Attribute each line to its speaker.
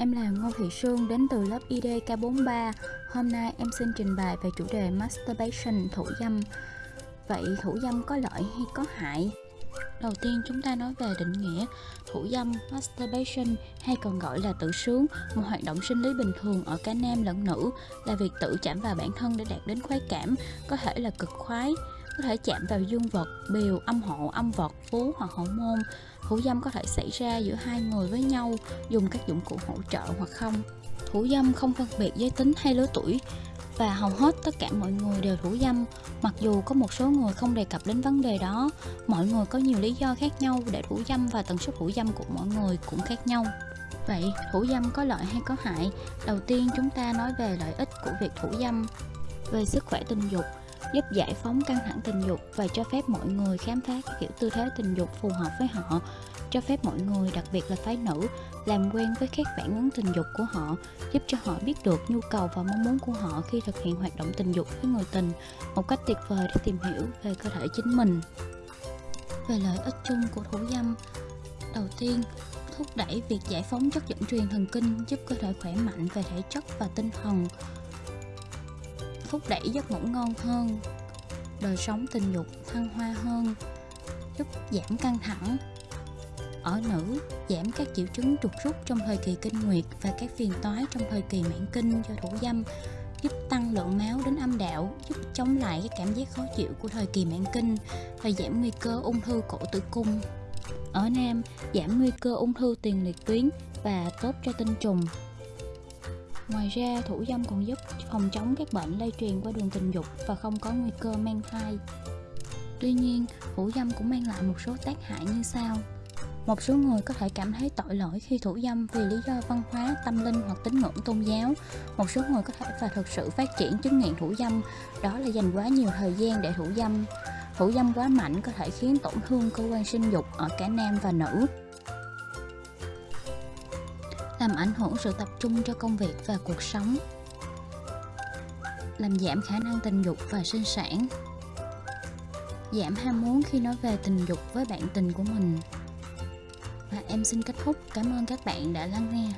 Speaker 1: Em là Ngô Thị Sương đến từ lớp IDK43. Hôm nay em xin trình bày về chủ đề masturbation thủ dâm. Vậy thủ dâm có lợi hay có hại? Đầu tiên chúng ta nói về định nghĩa thủ dâm masturbation hay còn gọi là tự sướng, một hoạt động sinh lý bình thường ở cả nam lẫn nữ là việc tự chạm vào bản thân để đạt đến khoái cảm, có thể là cực khoái, có thể chạm vào dương vật, bìu, âm hộ, âm vật, vú hoặc hậu môn. Thủ dâm có thể xảy ra giữa hai người với nhau dùng các dụng cụ hỗ trợ hoặc không. Thủ dâm không phân biệt giới tính hay lứa tuổi và hầu hết tất cả mọi người đều thủ dâm. Mặc dù có một số người không đề cập đến vấn đề đó, mọi người có nhiều lý do khác nhau để thủ dâm và tần suất thủ dâm của mọi người cũng khác nhau. Vậy, thủ dâm có lợi hay có hại? Đầu tiên, chúng ta nói về lợi ích của việc thủ dâm. Về sức khỏe tình dục giúp giải phóng căng thẳng tình dục và cho phép mọi người khám phá các kiểu tư thế tình dục phù hợp với họ, cho phép mọi người, đặc biệt là phái nữ, làm quen với các phản ứng tình dục của họ, giúp cho họ biết được nhu cầu và mong muốn của họ khi thực hiện hoạt động tình dục với người tình một cách tuyệt vời để tìm hiểu về cơ thể chính mình. Về lợi ích chung của thủ dâm, đầu tiên, thúc đẩy việc giải phóng chất dẫn truyền thần kinh giúp cơ thể khỏe mạnh về thể chất và tinh thần thúc đẩy giấc ngủ ngon hơn, đời sống tình dục thăng hoa hơn, giúp giảm căng thẳng. Ở nữ, giảm các triệu chứng trục rút trong thời kỳ kinh nguyệt và các phiền toái trong thời kỳ mãn kinh do thủ dâm, giúp tăng lượng máu đến âm đạo, giúp chống lại cái cảm giác khó chịu của thời kỳ mãn kinh và giảm nguy cơ ung thư cổ tử cung. Ở nam, giảm nguy cơ ung thư tiền liệt tuyến và tốt cho tinh trùng. Ngoài ra, thủ dâm còn giúp phòng chống các bệnh lây truyền qua đường tình dục và không có nguy cơ mang thai. Tuy nhiên, thủ dâm cũng mang lại một số tác hại như sau. Một số người có thể cảm thấy tội lỗi khi thủ dâm vì lý do văn hóa, tâm linh hoặc tín ngưỡng tôn giáo. Một số người có thể và thực sự phát triển chứng nghiện thủ dâm, đó là dành quá nhiều thời gian để thủ dâm. Thủ dâm quá mạnh có thể khiến tổn thương cơ quan sinh dục ở cả nam và nữ làm ảnh hưởng sự tập trung cho công việc và cuộc sống, làm giảm khả năng tình dục và sinh sản, giảm ham muốn khi nói về tình dục với bạn tình của mình. Và em xin kết thúc. Cảm ơn các bạn đã lắng nghe.